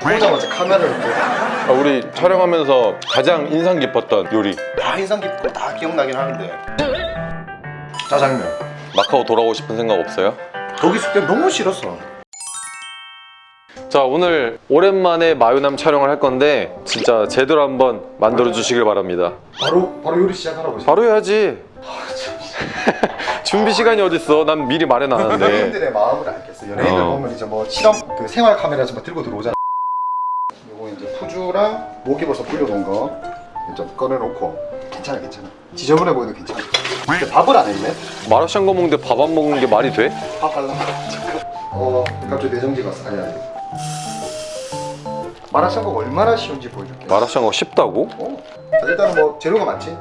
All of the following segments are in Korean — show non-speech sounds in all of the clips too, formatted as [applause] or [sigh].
보자마자 카메라를 보고 아, 우리 촬영하면서 가장 인상 깊었던 요리. 다 인상 깊고 다 기억나긴 하는데. 짜장면. 마카오 돌아오고 싶은 생각 없어요? 거기 있을 때 너무 싫었어 자 오늘 오랜만에 마요남 촬영을 할 건데 진짜 제대로 한번 만들어 주시길 바랍니다. 바로 바로 요리 시작하라고 바로 해야지. [laughs] 준비 시간이 어딨어? 난 미리 말해놨는데. 연예인들의 마음을 알겠어. 연예인들 어. 보면 이제 뭐 실험 그 생활 카메라 좀 들고 들어오잖아 푸주랑 목이버섯 불려놓은 거 이제 꺼내놓고. 괜찮아 괜찮아. 지저분해 보여도 괜찮아. 근데 밥을 안 했네? 마라샹궈 먹는데 밥 안 먹는 게 말이 돼? 밥 하려고 어 갑자기 내정지가 왔어. 아니 아니. 마라샹궈가 얼마나 쉬운지 보여줄게. 마라샹궈 쉽다고? 어. 자, 일단은 뭐 재료가 많지?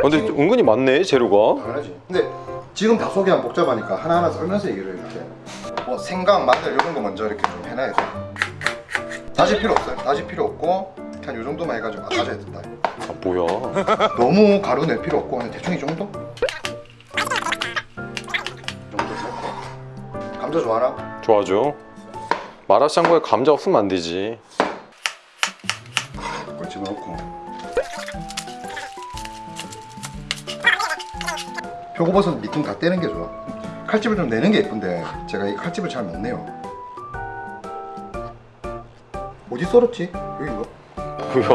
근데 은근히 많네 재료가. 당연하지. 근데 지금 다 소개하면 복잡하니까 하나하나 썰면서 얘기를 이렇게. 뭐 생강, 마늘 이런 거 먼저 이렇게 좀 해놔야 돼 다질 필요 없어요. 다질 [laughs] 필요 없고 한요 정도만 해가지고 다져야 된다. 아 뭐야? 너무 가루 낼 필요 없고 그냥 대충 이 정도? 이 정도 넣고 감자 좋아하나? 좋아죠. 마라샹궈에 감자 없으면 안 되지. 그걸 집어넣고. 표고버섯 밑둥 다 떼는 게 좋아. 칼집을 좀 내는 게 예쁜데 제가 이 칼집을 잘 못 내요 어디 썰었지? 여기 이거? 뭐야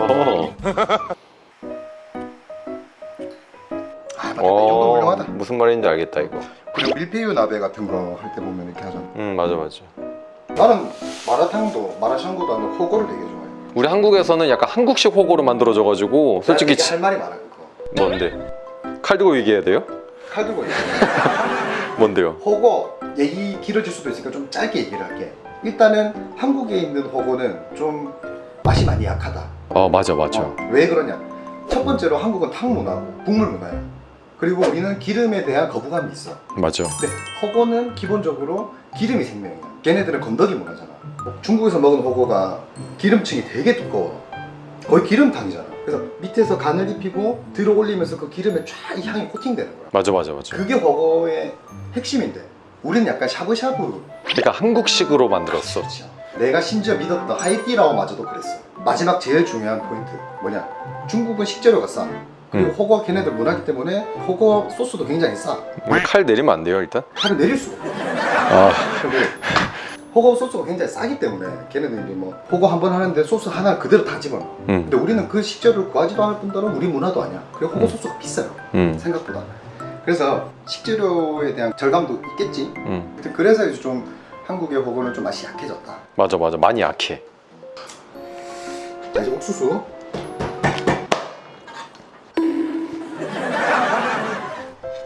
아 맞다 이 정도 훌륭하다 무슨 말인지 알겠다 이거 그리고 밀푀유 나베 같은 거 할 때 보면 이렇게 하잖아 응 맞아 맞아 나는 마라탕도 마라샹궈도 하는 호거를 되게 좋아해 우리 한국에서는 약간 한국식 호구로 만들어져가지고 솔직히 지- 할 말이 많아 그거 뭔데? 칼 들고 얘기해야 돼요? 칼 들고 얘기해 [laughs] 뭔데요? 호거 얘기 길어질 수도 있으니까 좀 짧게 얘기를 할게 일단은 한국에 있는 호거는 좀 맛이 많이 약하다. 아 맞아 맞아. 어, 왜 그러냐? 첫 번째로 한국은 탕 문화고 국물 문화야. 그리고 우리는 기름에 대한 거부감이 있어. 맞아. 근데 호거는 기본적으로 기름이 생명이야. 걔네들은 건더기 문화잖아. 중국에서 먹은 호거가 기름층이 되게 두꺼워. 거의 기름탕이잖아. 그래서 밑에서 간을 입히고 들어 올리면서 그 기름에 쫙이 향이 코팅되는 거야. 맞아 맞아 맞아. 그게 호거의 핵심인데 우리는 약간 샤브샤브. 그러니까 한국식으로 만들었어. 그렇죠. 내가 심지어 믿었던 하이디라오마저도 그랬어. 마지막 제일 중요한 포인트 뭐냐? 중국은 식재료가 싸. 그리고 음. 호거 걔네들 문화기 때문에 호거 소스도 굉장히 싸. 음, 칼 내리면 안 돼요 일단? 칼을 내릴 수가 없어. 아. 호거 소스가 굉장히 싸기 때문에 걔네들 이제 뭐 호거 한 번 하는데 소스 하나 그대로 다 집어넣어. 음, 근데 우리는 그 식재료를 구하지도 않을 뿐더러 우리 문화도 아니야. 그리고 호거 음. 소스가 비싸요. 음, 생각보다 그래서 식재료에 대한 절감도 있겠지. 음. 그래서 이제 좀 한국의 호거는 좀 맛이 약해졌다. 맞아 맞아. 많이 약해. 자 이제 옥수수.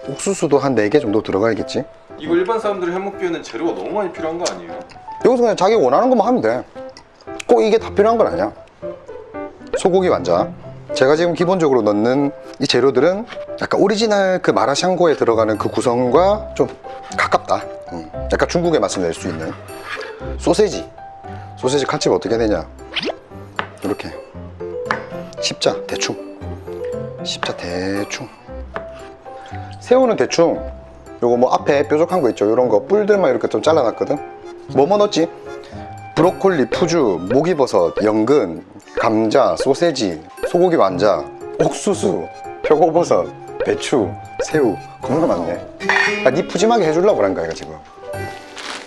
옥수수도 한 4개 정도 들어가야겠지? 이거 일반 사람들이 해먹기에는 재료가 너무 많이 필요한 거 아니에요? 여기서 그냥 자기 원하는 것만 하면 돼꼭 이게 다 필요한 건 아니야. 소고기 완자 제가 지금 기본적으로 넣는 이 재료들은 약간 오리지널 그 마라샹궈에 들어가는 그 구성과 좀 가깝다. 음, 약간 중국의 맛을 낼 수 있는 소세지. 소세지 칼집 어떻게 되냐? 이렇게. 십자 대충. 십자 대충. 새우는 대충. 요거 뭐 앞에 뾰족한 거 있죠? 요런 거 뿔들만 이렇게 좀 잘라놨거든. 뭐뭐 넣었지? 브로콜리, 푸주, 목이버섯, 연근, 감자, 소세지, 소고기 완자, 옥수수, 표고버섯, 배추, 새우. 겁나 많네. 아, 니 푸짐하게 해주려고 그런 거야 이거 지금.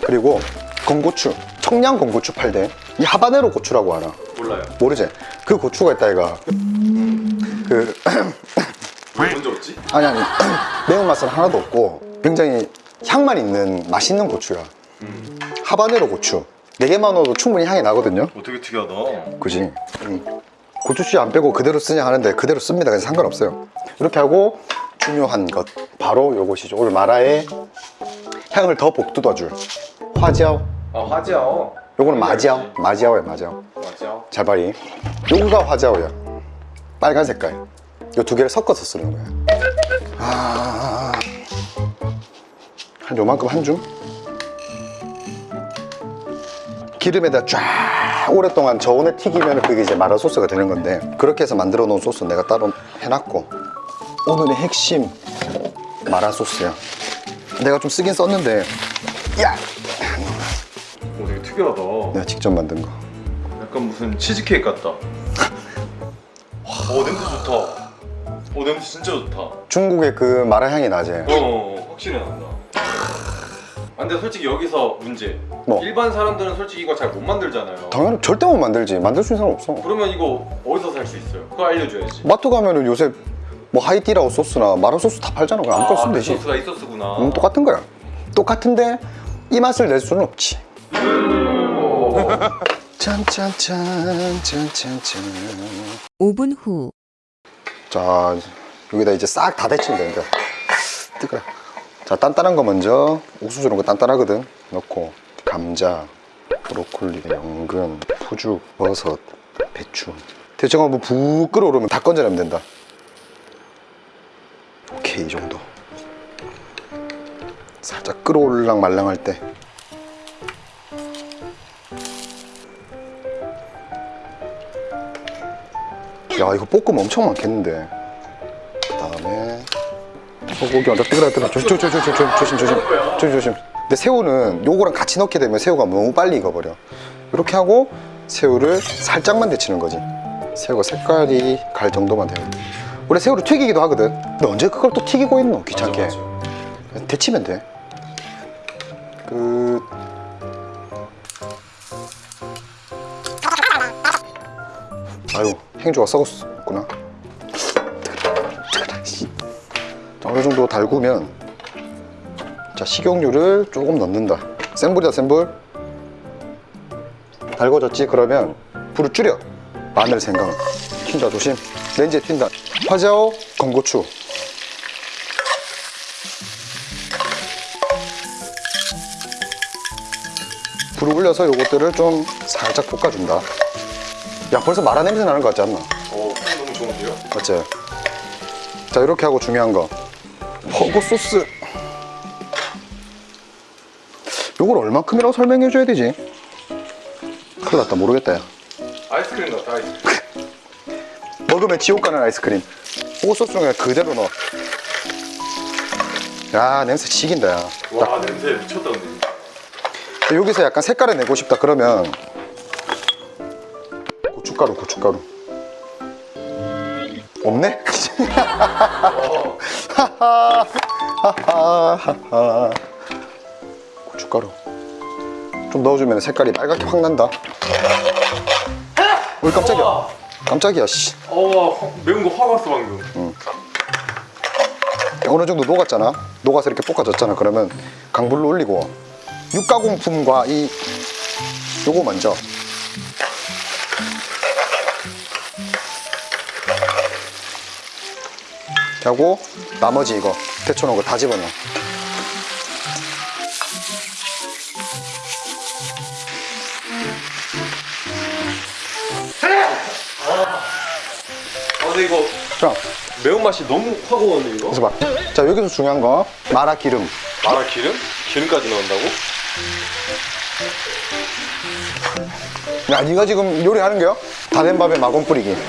그리고 건고추 청양 건고추 팔대. 이 하바네로 고추라고 하나? 몰라요. 모르지? 그 고추가 있다 이가. 그 [coughs] 왜 먼저 없지? 아니 아니. [coughs] 매운맛은 하나도 없고 굉장히 향만 있는 맛있는 고추야. 하바네로 고추 4개만 넣어도 충분히 향이 나거든요. 어, 되게 특이하다. 그지? 음. 고추씨 안 빼고 그대로 쓰냐 하는데 그대로 씁니다. 그래서 상관없어요. 이렇게 하고 중요한 것 바로 요것이죠. 오늘 마라의 향을 더 복돋아줄 화지아오. 아 화지아오? 요거는 마지아오. 마지아오야 마지아오. 화지아오? 자바리. 요거가 화자오야. 빨간 색깔. 요 두 개를 섞어서 쓰는 거야. 아... 한 요만큼 한 줌? 기름에다 쫙 오랫동안 저온에 튀기면 그게 이제 마라 소스가 되는 건데 그렇게 해서 만들어 놓은 소스 내가 따로 해놨고 오늘의 핵심 마라 소스야 내가 좀 쓰긴 썼는데 야! 오 되게 특이하다 내가 직접 만든 거 약간 무슨 치즈케이크 같다. 오 냄새 좋다. 오 냄새 진짜 좋다. 중국의 그 마라 향이 나지 어 확실히 난다. 아, 근데 솔직히 여기서 문제. 뭐? 일반 사람들은 솔직히 이거 잘 못 만들잖아요. 당연히 절대 못 만들지 만들 수 있는 사람 없어 그러면 이거 어디서 살 수 있어요? 그거 알려줘야지. 마트 가면은 요새 뭐 하이디라오 소스나 마라 소스 다 팔잖아 그냥 아무거나 쓰면 그 되지 소스가 이 소스구나. 음, 똑같은 거야 똑같은데 이 맛을 낼 수는 없지 짠짠짠 짠짠짠 5분 후. 자 여기다 이제 싹 다 데치면 되는데 뜨거워 자 단단한 거 먼저. 옥수수 이런 거 단단하거든. 넣고. 감자 브로콜리 연근 푸주 버섯 배추. 대충 한번 푹 끓어오르면 다 건져내면 된다. 오케이 이 정도. 살짝 끓어올랑 말랑할 때. 야 이거 볶음 엄청 많겠는데 어, 고기 완전 뜨거뜨거 조심 조심 조심 조심 조심 조심 조심. 근데 새우는 요거랑 같이 넣게 되면 새우가 너무 빨리 익어버려. 이렇게 하고 새우를 살짝만 데치는 거지. 새우가 색깔이 갈 정도만 돼요. 원래 새우를 튀기기도 하거든. 근데 언제 그걸 또 튀기고 있노? 귀찮게. 맞아, 맞아. 데치면 돼. 끝. 아유 행주가 썩었구나. 어느 정도 달구면 자 식용유를 조금 넣는다. 센 불이다 센 불. 달궈졌지 그러면 불을 줄여. 마늘 생강 튄다 조심. 렌즈에 튄다. 화자오 건고추 불을 올려서 요것들을 좀 살짝 볶아준다. 야 벌써 마라 냄새 나는 것 같지 않나? 오향 너무 좋은데요? 맞지? 자 이렇게 하고 중요한 거 허거 소스 요걸 얼마큼이라고 설명해 줘야 되지? 큰일 났다 모르겠다 야 아이스크림 같다 아이스크림. 먹으면 지옥 가는 아이스크림 허거 소스는 그냥 그대로 넣어 야 냄새 지긴다 야와 냄새 미쳤다 근데. 여기서 약간 색깔을 내고 싶다 그러면 고춧가루 고춧가루 없네? 하하 하하 고춧가루. 좀 넣어주면 색깔이 빨갛게 확 난다. 왜 깜짝이야. 깜짝이야 씨. 어 매운 거확 왔어 방금. 어느 정도 녹았잖아. 녹아서 이렇게 볶아졌잖아. 그러면 강불로 올리고. 육가공품과 이 요거 먼저 이렇게 하고 나머지 이거 데쳐놓은 거 다 집어넣어 아 근데 이거 자 매운 맛이 너무 확 오는데 이거? 그래서 봐 자 여기서 중요한 거 마라 기름 마라 기름? 기름까지 넣는다고? 야 네가 지금 요리하는 거야? 다된 밥에 마건 뿌리기 [laughs]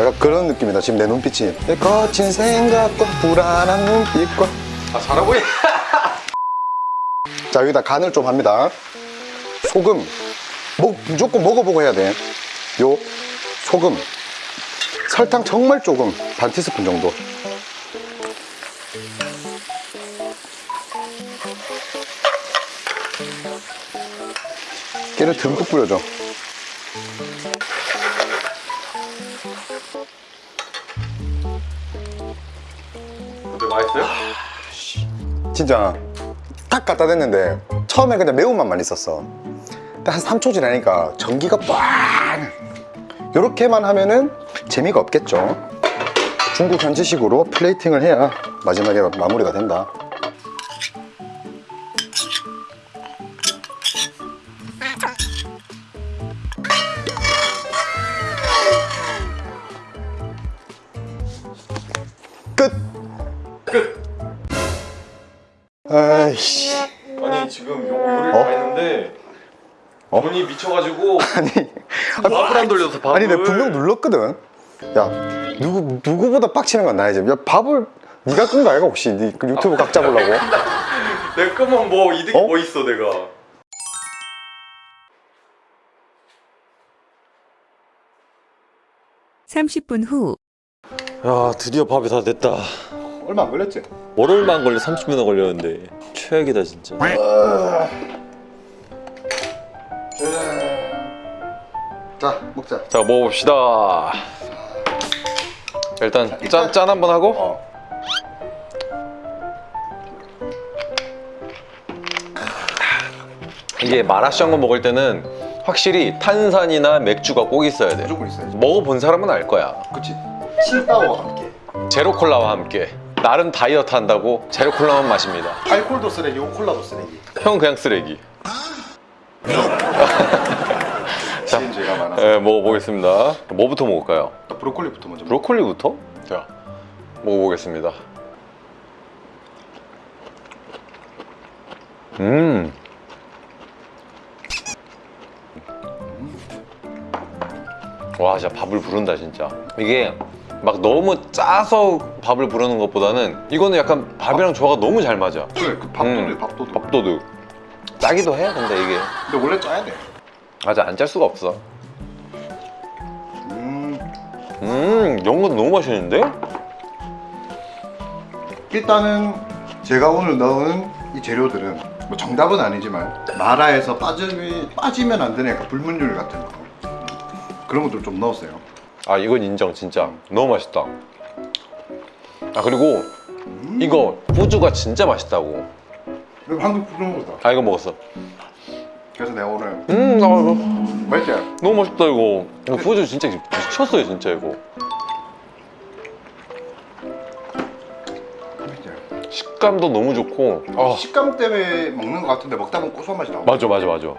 약간 그런 느낌이다 지금 내 눈빛이. 내 거친 생각과 불안한 눈빛과. 아 잘하고 있. [laughs] 자 여기다 간을 좀 합니다. 소금. 뭐, 무조건 먹어보고 해야 돼요 소금. 설탕 정말 조금. 반 티스푼 정도. 깨를 듬뿍 뿌려줘 근데 맛있어요? 진짜 딱 갖다 댔는데 처음에 그냥 매운맛만 있었어. 근데 한 3초 지나니까 전기가 빡! 이렇게만 하면은 재미가 없겠죠. 중국 현지식으로 플레이팅을 해야 마지막에 마무리가 된다 미쳐가지고 [laughs] 아니 밥을 안 돌려서 밥을 아니 내가 분명 눌렀거든. 야 누구, 누구보다 빡치는 건 나야 지금 야 밥을 네가 끈 거 아이가 혹시? 네 그 유튜브 각 잡으려고? [laughs] 내 끄면 뭐 이득이 어? 뭐 있어 내가? 삼십 분 후 야 드디어 밥이 다 됐다. 얼마 안 걸렸지? 월얼마 안 걸려 30분 안 걸렸는데. 최악이다 진짜. 아. 자 먹자. 자 먹어봅시다. 일단 짠, 짠 한번 하고. 어. 이게 마라샹궈 먹을 때는 확실히 탄산이나 맥주가 꼭 있어야 돼. 무조건 있어야지. 먹어본 사람은 알 거야. 그치? 칠다오와 함께. 제로 콜라와 함께. 나름 다이어트 한다고 제로 콜라만 마십니다. 알콜도 쓰레기고 콜라도 쓰레기. 형 그냥 쓰레기 [laughs] 네, 먹어보겠습니다 뭐부터 먹을까요? 브로콜리부터 먼저 브로콜리부터? 자 먹어보겠습니다 음 와, 진짜 밥을 부른다, 진짜. 이게 막 너무 짜서 밥을 부르는 것보다는 이거는 약간 밥이랑 조화가 너무 잘 맞아. 그래 그 밥도둑 음. 밥도둑 밥도둑. 짜기도 해, 근데 이게. 근데 원래 짜야 돼 맞아, 안 짤 수가 없어. 음, 음, 것도 너무 맛있는데? 일단은 제가 오늘 넣은 이 재료들은 뭐 정답은 아니지만 마라에서 빠지, 빠지면 안 되는 약간 불문율 같은 거. 그런 것들 좀 넣었어요. 아 이건 인정 진짜. 너무 맛있다. 아 그리고 이거 후주가 진짜 맛있다고. 그리고 한국 그런 거다. 아 이거 먹었어. 그래서 내가 오늘 음 아, 이거 맛있지? 너무 맛있다 이거. 이거 후주 진짜 미쳤어요 진짜 이거? 식감도 너무 좋고. 아. 식감 때문에 먹는 것 같은데 먹다 보면 고소한 맛이 나와. 맞아 맞아 맞아.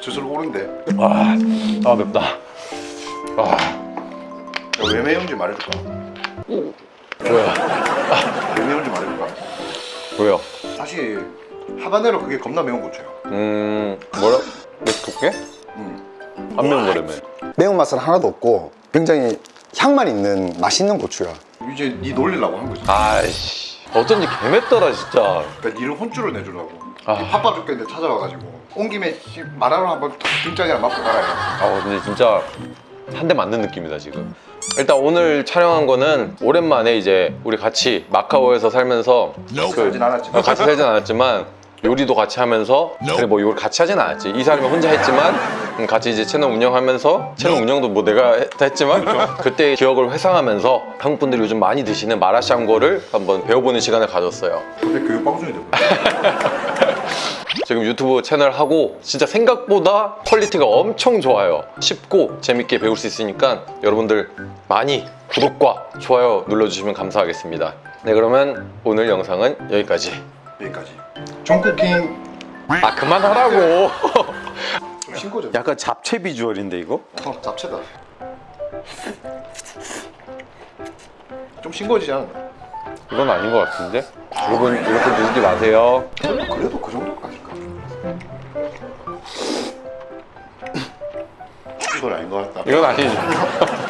스스로 오른데 아, 아 맵다. 아. 왜 매운지 말해줄까? 뭐야 왜 매운지 말해줄까? 뭐야 사실 하바네로 그게 겁나 매운 고추야. 음 뭐라? 맵독게? 음. 안 매운 거라며 매운맛은 하나도 없고 굉장히 향만 있는 맛있는 고추야. 이제 니 놀리려고 한 거지. 아이씨. 어쩐지 개맵더라 진짜. 그러니까 니를 혼쭐을 내주려고. 아. 니 바빠 죽겠는데 찾아와가지고. 온 김에 씨, 마라로 한번 탁 등짝이랑 맞고 가라 아 근데 진짜 한 대 맞는 느낌이다 지금. 일단 오늘 촬영한 거는 오랜만에 이제 우리 같이 마카오에서 살면서 살진 않았지만. 어, 같이 살진 않았지만 요리도 같이 하면서 그래 뭐 요리 같이 하진 않았지. 이 사람이 혼자 했지만 음, 같이 이제 채널 운영하면서 채널 운영도 뭐 내가 했지만 [laughs] 그때 기억을 회상하면서 한국 분들이 요즘 많이 드시는 마라샹궈를 한번 배워보는 시간을 가졌어요. 근데 교육 방송이 되고 지금 유튜브 채널 하고 진짜 생각보다 quality가 엄청 좋아요. 쉽고 재밌게 배울 수 있으니까 여러분들 많이 구독과 좋아요 눌러주시면 감사하겠습니다. 네 그러면 오늘 영상은 여기까지. 여기까지. 정쿠킹. 아 그만하라고. 좀 [laughs] 싱겁죠. 약간 잡채 visual인데 이거? 어, 잡채다. 좀 싱거워지지 않았나? 이건 아닌 것 같은데? 여러분 이렇게 누르지 마세요. 그래도 그 정도까지까 이건 아닌 것 같다 이건 아니죠 [laughs]